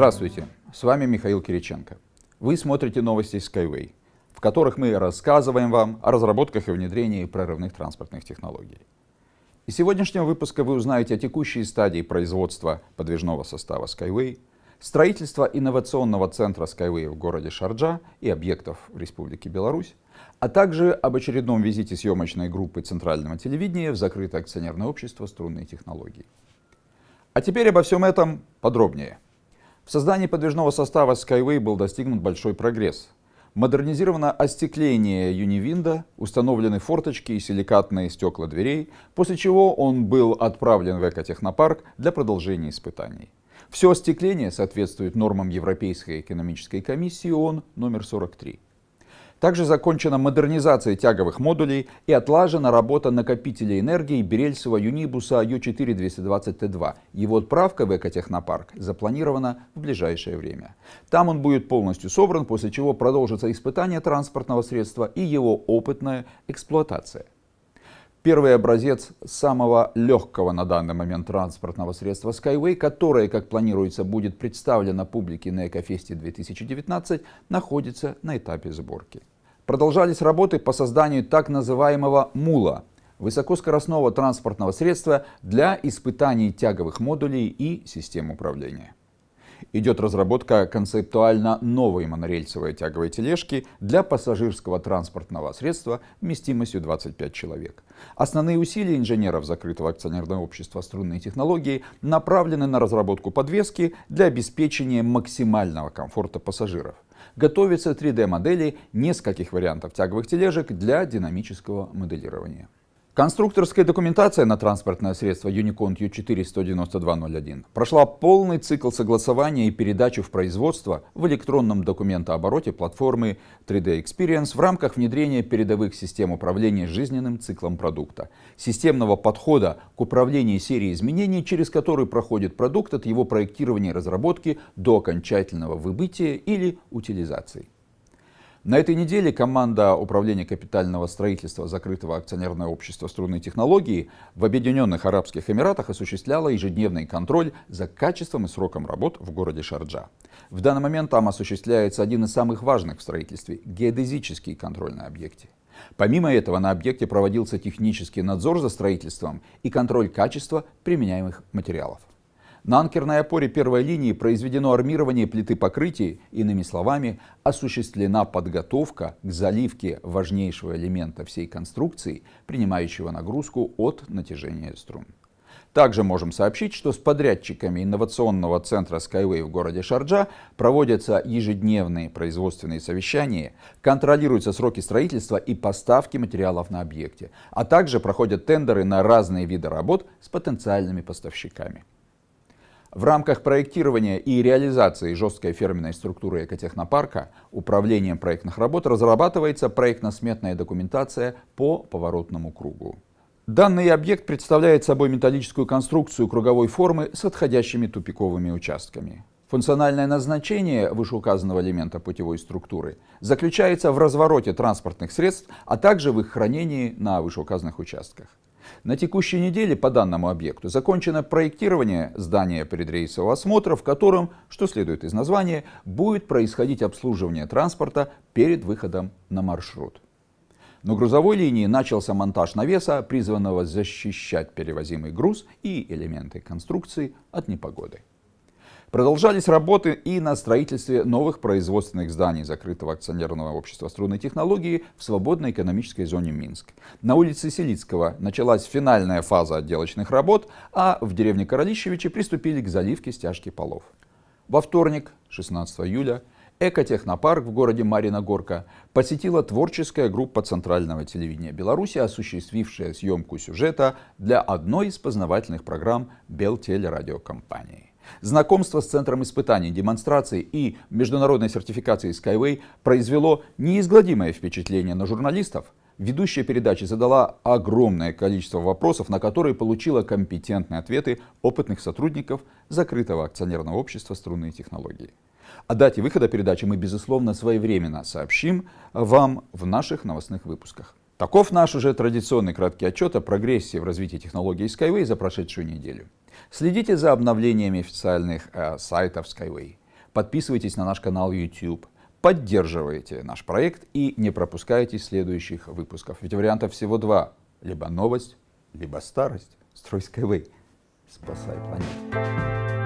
Здравствуйте, с вами Михаил Кириченко. Вы смотрите новости Skyway, в которых мы рассказываем вам о разработках и внедрении прорывных транспортных технологий. Из сегодняшнего выпуска вы узнаете о текущей стадии производства подвижного состава Skyway, строительства инновационного центра Skyway в городе Шарджа и объектов в Республике Беларусь, а также об очередном визите съемочной группы Центрального телевидения в закрытое акционерное общество «Струнные технологии». А теперь обо всем этом подробнее. В создании подвижного состава Skyway был достигнут большой прогресс. Модернизировано остекление Юнивинда, установлены форточки и силикатные стекла дверей, после чего он был отправлен в экотехнопарк для продолжения испытаний. Все остекление соответствует нормам Европейской экономической комиссии ООН номер 43. Также закончена модернизация тяговых модулей и отлажена работа накопителя энергии Берельсова Юнибуса Ю4-220Т2. Его отправка в Экотехнопарк запланирована в ближайшее время. Там он будет полностью собран, после чего продолжится испытание транспортного средства и его опытная эксплуатация. Первый образец самого легкого на данный момент транспортного средства Skyway, которое, как планируется, будет представлено публике на Экофесте 2019, находится на этапе сборки. Продолжались работы по созданию так называемого МУЛа – высокоскоростного транспортного средства для испытаний тяговых модулей и систем управления идет разработка концептуально новой монорельсовой тяговой тележки для пассажирского транспортного средства вместимостью 25 человек. Основные усилия инженеров закрытого акционерного общества «Струнные технологии» направлены на разработку подвески для обеспечения максимального комфорта пассажиров. Готовится 3D-модели нескольких вариантов тяговых тележек для динамического моделирования. Конструкторская документация на транспортное средство Unicon U4-19201 прошла полный цикл согласования и передачу в производство в электронном документообороте платформы 3D Experience в рамках внедрения передовых систем управления жизненным циклом продукта, системного подхода к управлению серией изменений, через который проходит продукт от его проектирования и разработки до окончательного выбытия или утилизации. На этой неделе команда Управления капитального строительства закрытого акционерного общества «Струнные технологии» в Объединенных Арабских Эмиратах осуществляла ежедневный контроль за качеством и сроком работ в городе Шарджа. В данный момент там осуществляется один из самых важных в строительстве – геодезический контроль на объекте. Помимо этого на объекте проводился технический надзор за строительством и контроль качества применяемых материалов. На анкерной опоре первой линии произведено армирование плиты покрытия, иными словами, осуществлена подготовка к заливке важнейшего элемента всей конструкции, принимающего нагрузку от натяжения струн. Также можем сообщить, что с подрядчиками инновационного центра Skyway в городе Шарджа проводятся ежедневные производственные совещания, контролируются сроки строительства и поставки материалов на объекте, а также проходят тендеры на разные виды работ с потенциальными поставщиками. В рамках проектирования и реализации жесткой фирменной структуры экотехнопарка управлением проектных работ разрабатывается проектно-сметная документация по поворотному кругу. Данный объект представляет собой металлическую конструкцию круговой формы с отходящими тупиковыми участками. Функциональное назначение вышеуказанного элемента путевой структуры заключается в развороте транспортных средств, а также в их хранении на вышеуказанных участках. На текущей неделе по данному объекту закончено проектирование здания предрейсового осмотра, в котором, что следует из названия, будет происходить обслуживание транспорта перед выходом на маршрут. На грузовой линии начался монтаж навеса, призванного защищать перевозимый груз и элементы конструкции от непогоды. Продолжались работы и на строительстве новых производственных зданий закрытого акционерного общества струнной технологии в свободной экономической зоне Минск. На улице Селицкого началась финальная фаза отделочных работ, а в деревне Королищевичи приступили к заливке стяжки полов. Во вторник, 16 июля, Экотехнопарк в городе Марина Горка посетила творческая группа Центрального телевидения Беларуси, осуществившая съемку сюжета для одной из познавательных программ Белтелерадиокомпании. Знакомство с Центром испытаний, демонстраций и международной сертификации Skyway произвело неизгладимое впечатление на журналистов. Ведущая передачи задала огромное количество вопросов, на которые получила компетентные ответы опытных сотрудников закрытого акционерного общества «Струнные технологии». О дате выхода передачи мы, безусловно, своевременно сообщим вам в наших новостных выпусках. Таков наш уже традиционный краткий отчет о прогрессии в развитии технологий Skyway за прошедшую неделю. Следите за обновлениями официальных э, сайтов Skyway. подписывайтесь на наш канал YouTube, поддерживайте наш проект и не пропускайте следующих выпусков. Ведь вариантов всего два. Либо новость, либо старость. Строй Skyway. Спасай планету.